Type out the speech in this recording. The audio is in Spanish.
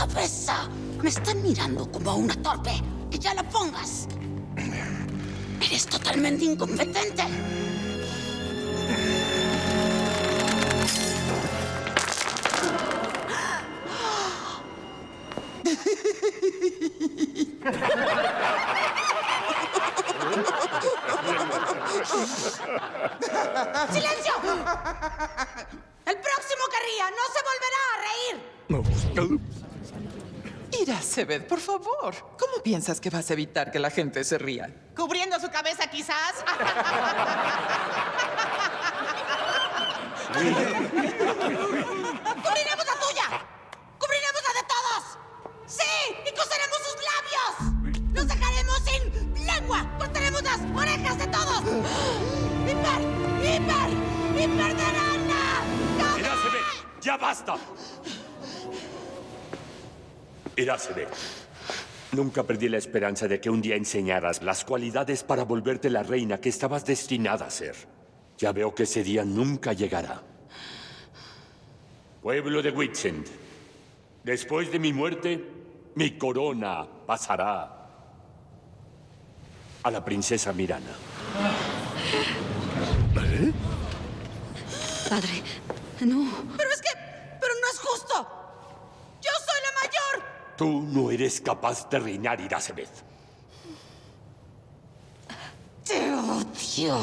cabeza. Me están mirando como a una torpe. ¡Que ya la pongas! Eres totalmente incompetente. ¡Silencio! El próximo que ría no se volverá a reír. Iracebet, por favor. ¿Cómo piensas que vas a evitar que la gente se ría? ¿Cubriendo su cabeza, quizás? ¡Cubriremos la tuya! ¡Cubriremos la de todos! ¡Sí! ¡Y coseremos sus labios! ¡Los dejaremos sin lengua! ¡Cortaremos las orejas de todos! ¡Hiper! ¡Hiper! ¡Hiper de rana! Ya basta. Iracebet, nunca perdí la esperanza de que un día enseñaras las cualidades para volverte la reina que estabas destinada a ser. Ya veo que ese día nunca llegará. Pueblo de Witsend, después de mi muerte, mi corona pasará a la princesa Mirana. Padre, no. Pero es que... Pero no es justo. Yo soy la mayor. Tú no eres capaz de reinar, Iracebet. Te odio.